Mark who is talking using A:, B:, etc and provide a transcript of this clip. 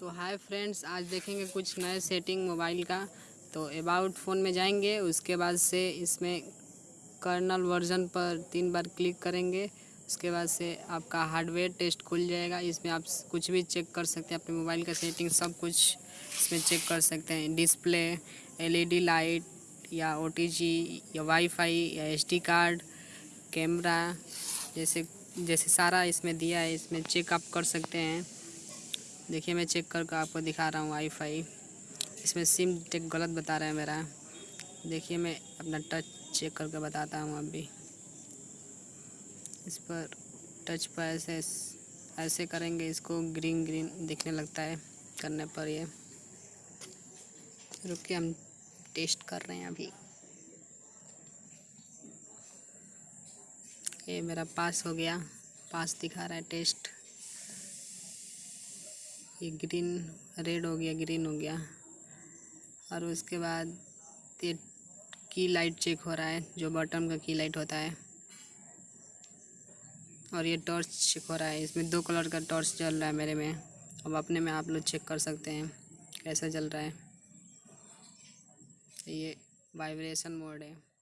A: तो hi friends आज देखेंगे कुछ नए सेटिंग मोबाइल का। तो अबाउट फ़ोन में जाएँगे, उसके बाद से इसमें कर्नल वर्जन पर तीन बार क्लिक करेंगे। उसके बाद से आपका हार्डवेयर टेस्ट खुल जाएगा। इसमें आप कुछ भी चेक कर सकते हैं, अपने मोबाइल का सेटिंग सब कुछ इसमें चेक कर सकते हैं। डिस्प्ले एलईडी लाइट या ओटीजी या वाईफाई या एसडी कार्ड कैमरा जैसे जैसे सारा इसमें दिया है, इसमें चेक आप कर सकते हैं। देखिए, मैं चेक करके आपको दिखा रहा हूँ वाईफाई इसमें सिम टेक गलत बता रहा है मेरा। देखिए, मैं अपना टच चेक करके बताता हूँ अभी। इस पर टच पर ऐसे ऐसे करेंगे, इसको ग्रीन ग्रीन दिखने लगता है करने पर ये। रुक के हम टेस्ट कर रहे हैं अभी। ये मेरा पास हो गया। पास दिखा रहा है टेस्ट ये ग्रीन, रेड हो गया, ग्रीन हो गया। और उसके बाद ये की लाइट चेक हो रहा है, जो बटन का की लाइट होता है। और ये टॉर्च चेक हो रहा है, इसमें दो कलर का टॉर्च जल रहा है मेरे में। अब अपने में आप लोग चेक कर सकते हैं, कैसा चल रहा है। ये वाइब्रेशन मोड है।